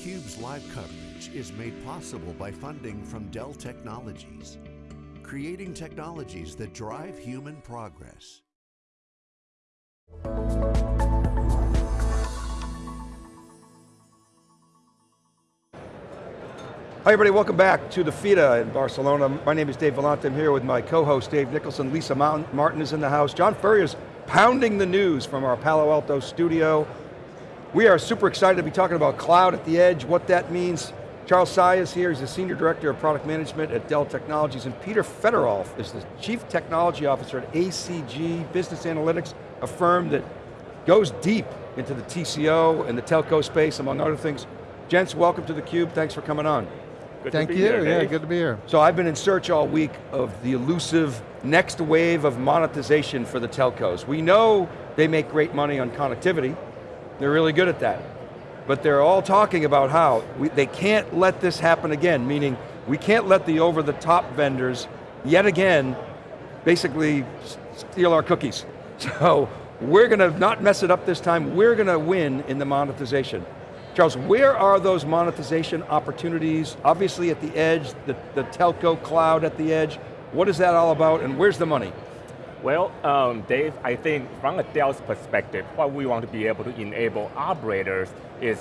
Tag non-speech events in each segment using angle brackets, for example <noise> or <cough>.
theCUBE's live coverage is made possible by funding from Dell Technologies, creating technologies that drive human progress. Hi everybody, welcome back to the Fira in Barcelona. My name is Dave Vellante, I'm here with my co-host Dave Nicholson. Lisa Martin is in the house. John Furrier's pounding the news from our Palo Alto studio. We are super excited to be talking about cloud at the edge, what that means. Charles Tsai is here, he's the Senior Director of Product Management at Dell Technologies, and Peter Fetterolf is the Chief Technology Officer at ACG Business Analytics, a firm that goes deep into the TCO and the telco space, among other things. Gents, welcome to theCUBE, thanks for coming on. Good Thank you, here, yeah, good to be here. So I've been in search all week of the elusive next wave of monetization for the telcos. We know they make great money on connectivity, they're really good at that. But they're all talking about how we, they can't let this happen again, meaning we can't let the over-the-top vendors, yet again, basically steal our cookies. <laughs> So we're going to not mess it up this time, we're going to win in the monetization. Charles, where are those monetization opportunities? Obviously at the edge, the, the telco cloud at the edge. What is that all about and where's the money? Well, um, Dave, I think from a Dell's perspective, what we want to be able to enable operators is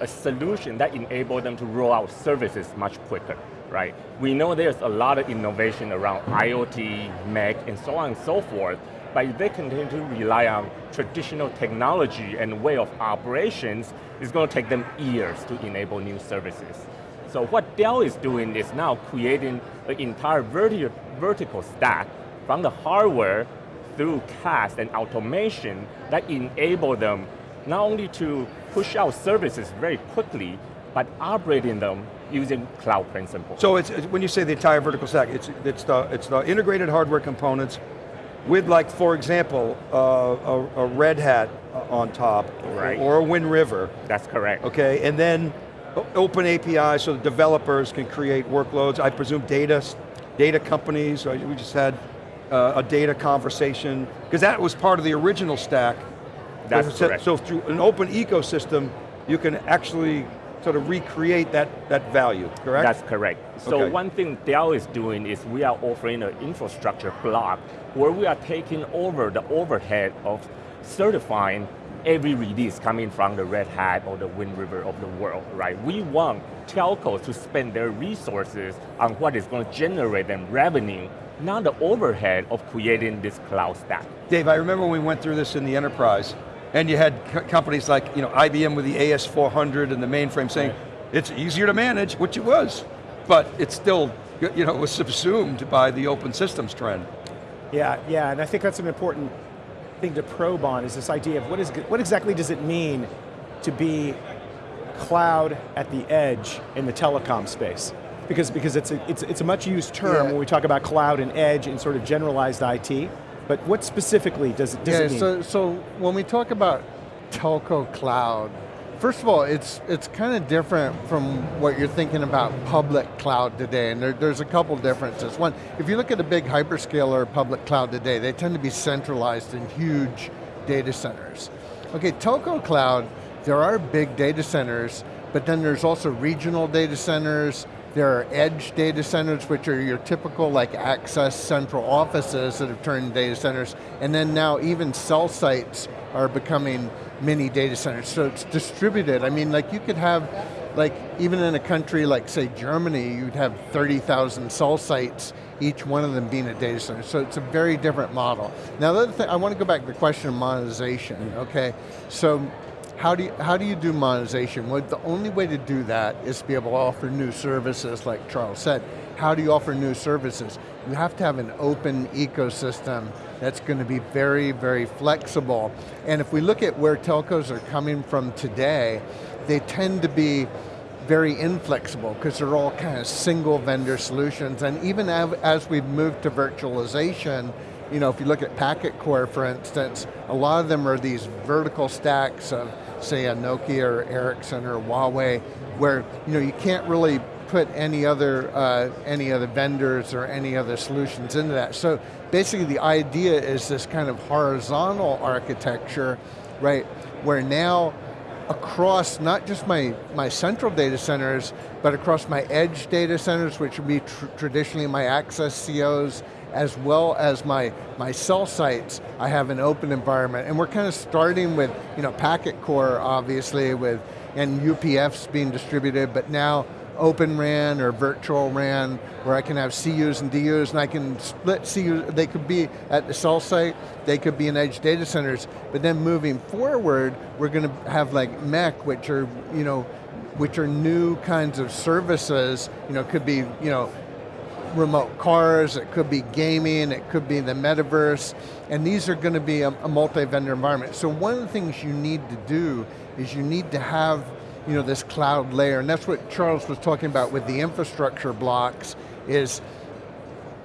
a solution that enables them to roll out services much quicker, right? We know there's a lot of innovation around IoT, MEC, and so on and so forth, but if they continue to rely on traditional technology and way of operations, it's going to take them years to enable new services. So what Dell is doing is now creating an entire verti vertical stack from the hardware through CaaS and automation that enable them not only to push out services very quickly, but operating them using cloud principles. So it's, when you say the entire vertical stack, it's, it's, the, it's the integrated hardware components with like, for example, uh, a, a, Red Hat on top, right. or a Wind River. That's correct. Okay, and then open API so the developers can create workloads. I presume data, data companies, we just had uh, a data conversation, because that was part of the original stack. That's so, correct. So through an open ecosystem, you can actually sort of recreate that, that value, correct? That's correct. So okay. one thing Dell is doing is we are offering an infrastructure block where we are taking over the overhead of certifying every release coming from the Red Hat or the Wind River of the world, right? We want telcos to spend their resources on what is going to generate them revenue not the overhead of creating this cloud stack. Dave, I remember when we went through this in the enterprise, and you had companies like you know, IBM with the AS400 and the mainframe saying, right. it's easier to manage, which it was, but it's still, you know, was subsumed by the open systems trend. Yeah, yeah, and I think that's an important thing to probe on is this idea of what, is, what exactly does it mean to be cloud at the edge in the telecom space? Because, because it's, a, it's, it's a much used term yeah. when we talk about cloud and edge and sort of generalized IT, but what specifically does it, does yeah, it mean? So, so when we talk about telco cloud, first of all, it's, it's kind of different from what you're thinking about public cloud today, and there, there's a couple differences. One, if you look at a big hyperscaler public cloud today, they tend to be centralized in huge data centers. Okay, telco cloud, there are big data centers, but then there's also regional data centers, there are edge data centers, which are your typical like access central offices that have turned data centers, and then now even cell sites are becoming mini data centers, so it's distributed. I mean, like you could have, like even in a country like say Germany, you'd have 30,000 cell sites, each one of them being a data center, so it's a very different model. Now the other thing, I want to go back to the question of monetization, okay? So how do you, how do you do monetization? Well, the only way to do that is to be able to offer new services, like Charles said. How do you offer new services? You have to have an open ecosystem that's going to be very, very flexible. And if we look at where telcos are coming from today, they tend to be very inflexible because they're all kind of single vendor solutions. And even as we've moved to virtualization, you know, if you look at Packet Core, for instance, a lot of them are these vertical stacks of say a Nokia or Ericsson or Huawei, where you know you can't really put any other uh, any other vendors or any other solutions into that. So basically, the idea is this kind of horizontal architecture, right? Where now across not just my, my central data centers, but across my edge data centers, which would be tr traditionally my access COs, as well as my, my cell sites, I have an open environment. And we're kind of starting with you know, packet core, obviously, with and UPFs being distributed, but now Open RAN or virtual RAN, where I can have CUs and DUs, and I can split CUs, they could be at the cell site, they could be in edge data centers, but then moving forward, we're going to have like MEC, which are, you know, which are new kinds of services, you know, could be, you know, remote cars, it could be gaming, it could be the metaverse, and these are going to be a, a multi-vendor environment. So one of the things you need to do is you need to have you know, this cloud layer, and that's what Charles was talking about with the infrastructure blocks, is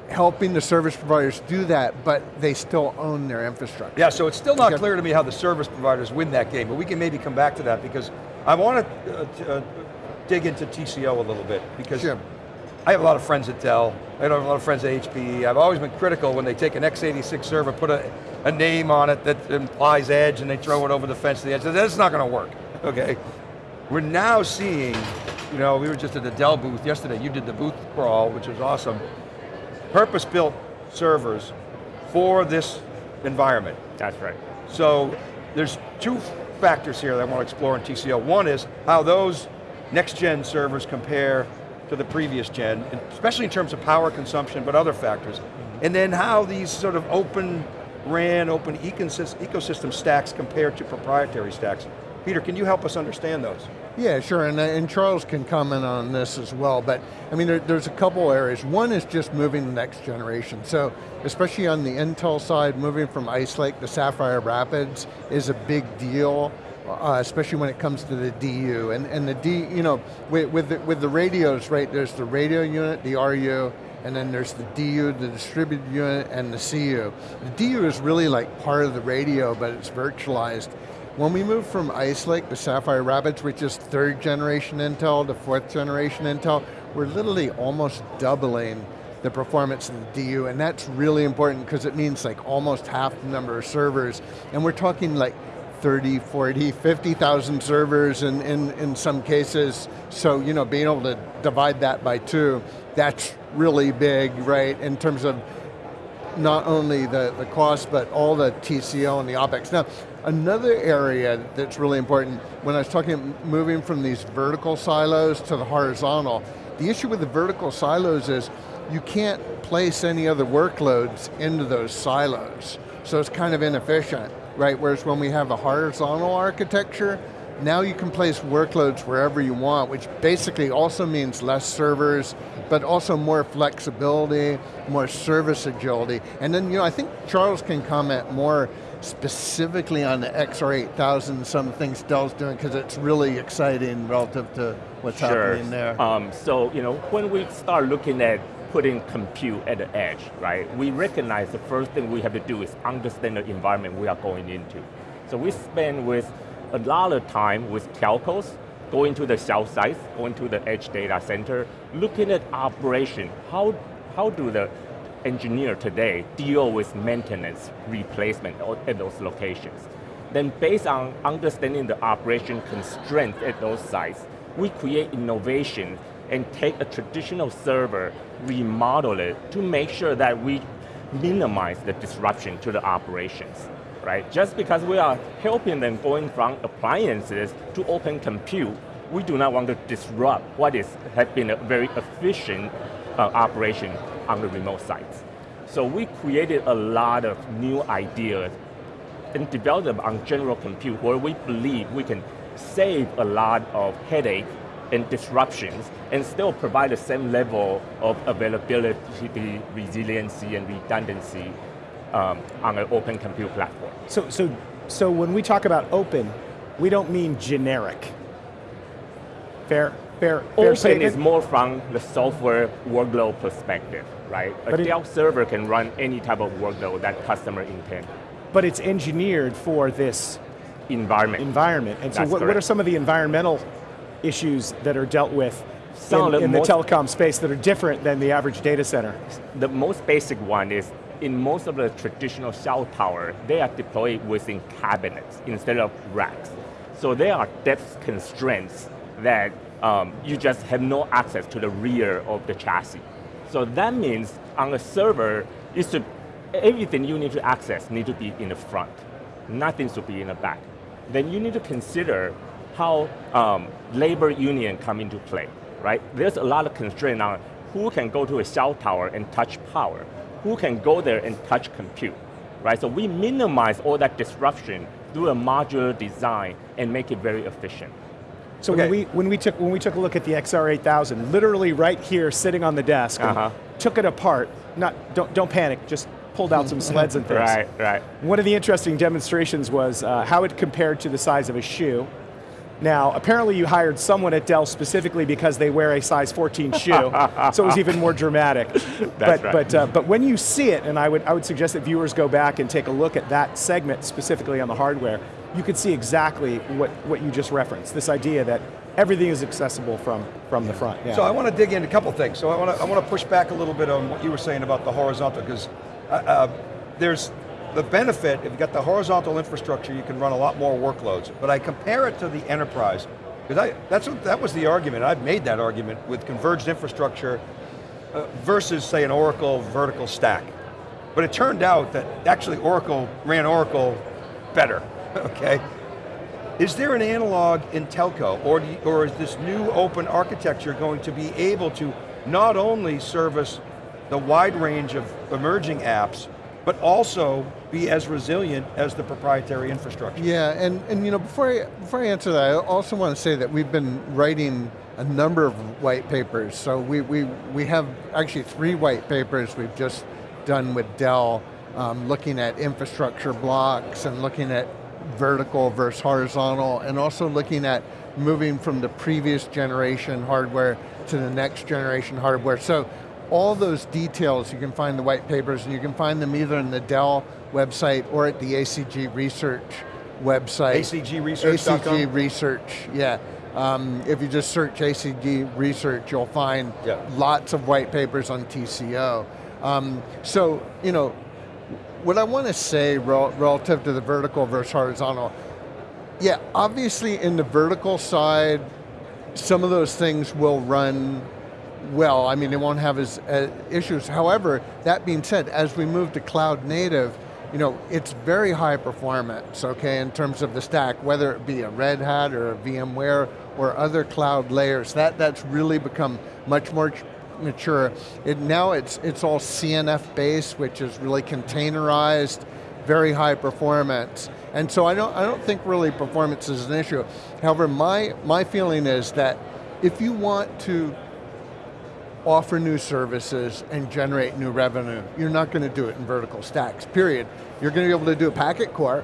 helping the service providers do that, but they still own their infrastructure. Yeah, so it's still not clear to me how the service providers win that game, but we can maybe come back to that because I want to uh, uh, dig into TCO a little bit because sure. I have a lot of friends at Dell, I have a lot of friends at HPE. I've always been critical when they take an x86 server, put a, a name on it that implies edge and they throw it over the fence to the edge. That's not going to work, okay? We're now seeing, you know, we were just at the Dell booth yesterday, you did the booth crawl, which was awesome. Purpose-built servers for this environment. That's right. So there's two factors here that I want to explore in TCO. One is how those next gen servers compare to the previous gen, especially in terms of power consumption, but other factors. Mm -hmm. And then how these sort of open RAN, open ecosystem stacks compare to proprietary stacks. Peter, can you help us understand those? Yeah, sure, and, uh, and Charles can comment on this as well, but I mean, there, there's a couple areas. One is just moving the next generation. So, especially on the Intel side, moving from Ice Lake to Sapphire Rapids is a big deal. Uh, especially when it comes to the DU. And, and the D, you know, with, with, the, with the radios, right, there's the radio unit, the RU, and then there's the DU, the distributed unit, and the CU. The DU is really like part of the radio, but it's virtualized. When we move from Ice Lake to Sapphire Rapids, which is third generation Intel to fourth generation Intel, we're literally almost doubling the performance of the DU, and that's really important because it means like almost half the number of servers, and we're talking like 30, 40, 50,000 servers in, in, in some cases, so you know, being able to divide that by two, that's really big, right, in terms of not only the, the cost, but all the TCO and the OpEx. Now, Another area that's really important, when I was talking moving from these vertical silos to the horizontal, the issue with the vertical silos is you can't place any other workloads into those silos. So it's kind of inefficient, right? Whereas when we have a horizontal architecture, now you can place workloads wherever you want, which basically also means less servers, but also more flexibility, more service agility. And then, you know, I think Charles can comment more specifically on the XR8000, some things Dell's doing, because it's really exciting relative to what's sure. happening there. Um, so, you know, when we start looking at putting compute at the edge, right, we recognize the first thing we have to do is understand the environment we are going into. So we spend with a lot of time with telcos, going to the cell sites, going to the edge data center, looking at operation. How, how do the engineer today deal with maintenance, replacement at those locations. Then based on understanding the operation constraints at those sites, we create innovation and take a traditional server, remodel it to make sure that we minimize the disruption to the operations. Right? Just because we are helping them going from appliances to open compute, we do not want to disrupt what is has been a very efficient uh, operation on the remote sites. So we created a lot of new ideas and developed them on general compute where we believe we can save a lot of headache and disruptions and still provide the same level of availability, resiliency, and redundancy um, on an open compute platform. So, so, so when we talk about open, we don't mean generic. Fair? Fair, fair Open is more from the software workload perspective, right? A but Dell server can run any type of workload that customer intend. But it's engineered for this environment. Environment, and so what, what, are some of the environmental issues that are dealt with in, the, in the telecom space that are different than the average data center? The most basic one is in most of the traditional cell tower, they are deployed within cabinets instead of racks. So there are depth constraints that um, you just have no access to the rear of the chassis. So that means on a server, everything you need to access need to be in the front. Nothing should be in the back. Then you need to consider how um, labor union come into play, right? There's a lot of constraint on who can go to a cell tower and touch power, who can go there and touch compute, right? So we minimize all that disruption through a modular design and make it very efficient. So Okay. when, we, when, we took, when we took a look at the XR8000, literally right here sitting on the desk, Uh-huh. took it apart, not, don't, don't panic, just pulled out some sleds and <laughs> things. Right, right. One of the interesting demonstrations was uh, how it compared to the size of a shoe. Now, apparently you hired someone at Dell specifically because they wear a size 14 <laughs> shoe, so it was even more dramatic. but, right. but, uh, but when you see it, and I would, I would suggest that viewers go back and take a look at that segment specifically on the hardware, you could see exactly what, what you just referenced, this idea that everything is accessible from, from the front. Yeah. So I want to dig into a couple things. So I want to, I want to push back a little bit on what you were saying about the horizontal, because uh, uh, there's the benefit, if you've got the horizontal infrastructure, you can run a lot more workloads. But I compare it to the enterprise, because that was the argument, I've made that argument with converged infrastructure uh, versus say an Oracle vertical stack. But it turned out that actually Oracle ran Oracle better, <laughs> okay? Is there an analog in telco, or, you- or is this new open architecture going to be able to not only service the wide range of emerging apps, but also be as resilient as the proprietary infrastructure? Yeah, and, and you know, before I, before I answer that, I also want to say that we've been writing a number of white papers. So we, we, we have actually three white papers we've just done with Dell, um, looking at infrastructure blocks and looking at vertical versus horizontal, and also looking at moving from the previous generation hardware to the next generation hardware. So all those details, you can find the white papers, and you can find them either in the Dell website or at the ACG Research website. ACGresearch.com? ACG Research, yeah. Um, if you just search ACG Research, you'll find Yeah. lots of white papers on TCO. Um, so, you know, what I want to say rel relative to the vertical versus horizontal, yeah, obviously in the vertical side, some of those things will run well. I mean, they won't have as uh, issues. However, that being said, as we move to cloud native, you know, it's very high performance, okay, in terms of the stack, whether it be a Red Hat or a VMware or other cloud layers. That, that's really become much more mature. It, now it's, it's all CNF based, which is really containerized, very high performance. And so I don't, I don't think really performance is an issue. However, my, my feeling is that if you want to offer new services and generate new revenue, you're not going to do it in vertical stacks, period. You're going to be able to do a packet core,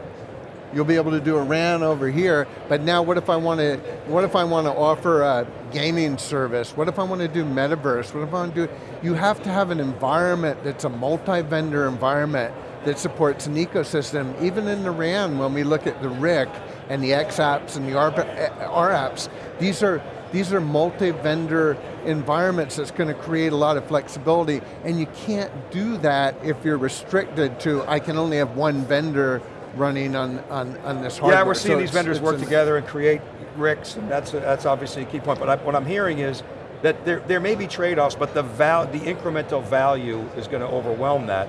you'll be able to do a RAN over here, but now what if I want to, what if I want to offer a gaming service? What if I want to do metaverse? What if I want to do, you have to have an environment that's a multi-vendor environment that supports an ecosystem. Even in the RAN, when we look at the RIC and the xApps and the R, eh, rApps, these are, these are multi-vendor environments that's going to create a lot of flexibility, and you can't do that if you're restricted to, I can only have one vendor running on, on, on this hardware. Yeah, we're seeing So these it's- vendors it's work an- together and create RICs, and that's, that's obviously a key point. But I, what I'm hearing is that there, there may be trade-offs, but the, val, the incremental value is going to overwhelm that.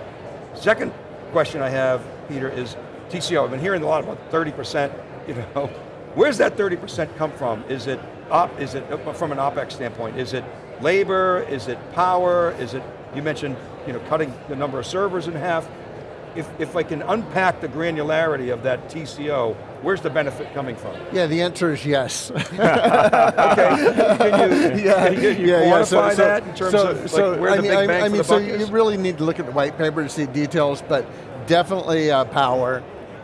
Second question I have, Peter, is TCO. I've been hearing a lot about 30%, you know. <laughs> Where's that 30% come from? Is it, op, is it uh, from an OpEx standpoint? Is it labor, is it power, is it, you mentioned you know, cutting the number of servers in half. If, if I can unpack the granularity of that TCO, where's the benefit coming from? Yeah, the answer is yes. <laughs> Okay, can you, yeah, <laughs> can you, you yeah, yeah. quantify So, so, that in terms so, of like, so, where I the mean, big bang I mean, so you really need to look at the white paper to see details, but definitely uh, power,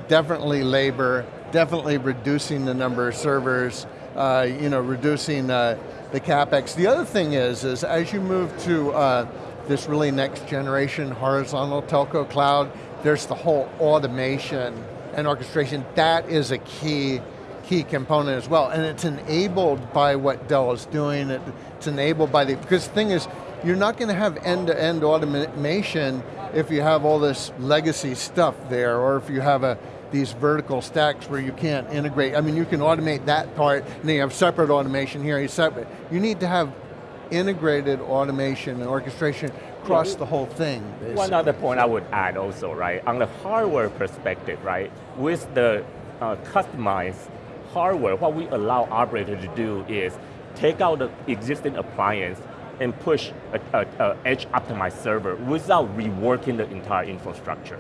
definitely labor, definitely reducing the number of servers, uh, you know, reducing uh, the capex. The other thing is, is as you move to uh, this really next generation horizontal telco cloud, there's the whole automation and orchestration. That is a key key component as well, and it's enabled by what Dell is doing. It, it's enabled by the, because the thing is, you're not going to have end-to-end automation if you have all this legacy stuff there, or if you have a, these vertical stacks where you can't integrate. I mean, you can automate that part, and then you have separate automation here, you separate. You need to have integrated automation and orchestration across the whole thing. Basically. One other point I would add also, right, on the hardware perspective, right, with the uh, customized hardware, what we allow operators to do is take out the existing appliance and push a, a, a edge optimized server without reworking the entire infrastructure.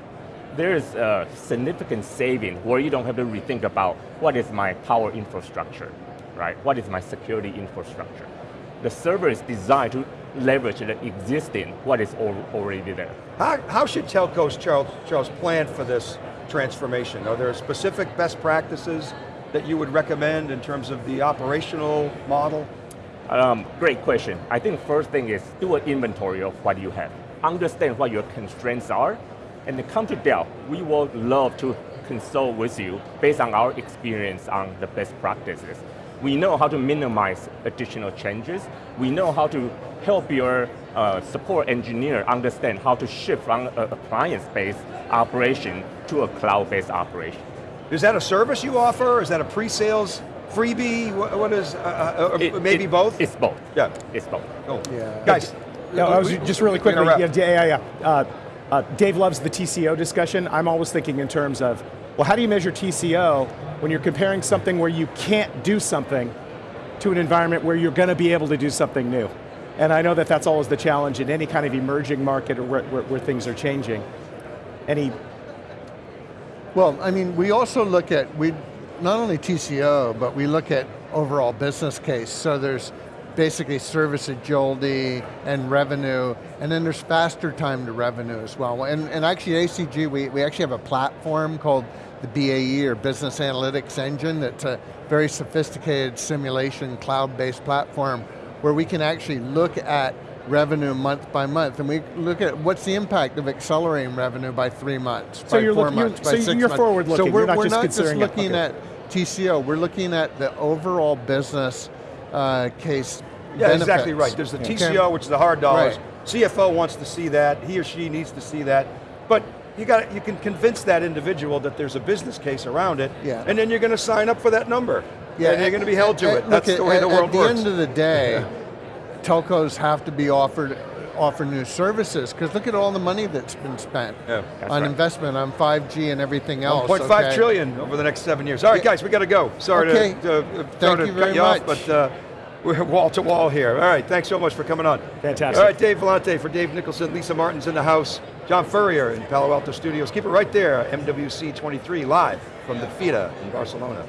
There is a significant saving where you don't have to rethink about what is my power infrastructure, right? What is my security infrastructure? The server is designed to leverage the existing, what is already there. How, how should telcos, Charles, Charles, plan for this transformation? Are there specific best practices that you would recommend in terms of the operational model? Um, great question. I think first thing is do an inventory of what you have. Understand what your constraints are, and then come to Dell. We would love to consult with you based on our experience on the best practices. We know how to minimize additional changes. We know how to help your uh, support engineer understand how to shift from an appliance-based operation to a cloud-based operation. Is that a service you offer? Is that a pre-sales freebie? what, what is, uh, uh, it, maybe it, both? It's both. Yeah. It's both. Cool. Yeah. Guys. Yeah, I was just really quickly, yeah, yeah, yeah. Uh, Dave loves the TCO discussion. I'm always thinking in terms of, well, how do you measure TCO when you're comparing something where you can't do something to an environment where you're going to be able to do something new? And I know that that's always the challenge in any kind of emerging market or where, where, where things are changing. Any? Well, I mean, we also look at, we not only TCO, but we look at overall business case. So there's basically service agility and revenue, and then there's faster time to revenue as well. And, and actually ACG, we, we actually have a platform called the BAE, or Business Analytics Engine, that's a very sophisticated simulation cloud-based platform where we can actually look at revenue month by month, and we look at what's the impact of accelerating revenue by three months, so by you're four look, months, you're, by so six you're months. forward looking, so we're, not we're just not just looking okay. at TCO, we're looking at the overall business uh, case Yeah, benefits. exactly right. There's the TCO, which is the hard dollars. Right. CFO wants to see that, he or she needs to see that, but you got you can convince that individual that there's a business case around it, yeah. and then you're going to sign up for that number. Yeah, and you're going to be held to eh, eh, it. That's at, the way eh, the world at works. At the end of the day, <laughs> telcos have to be offered offer new services, because look at all the money that's been spent yeah, on right. investment, on 5G and everything else. 1.5 okay. trillion over the next seven years. All right, guys, we got to go. Sorry okay. to, uh, Thank to you cut very you much. off, but uh, we're <laughs> wall to wall here. All right, thanks so much for coming on. Fantastic. All right, Dave Vellante for Dave Nicholson, Lisa Martin's in the house, John Furrier in Palo Alto Studios. Keep it right there, MWC 23 live from the Fira in Barcelona.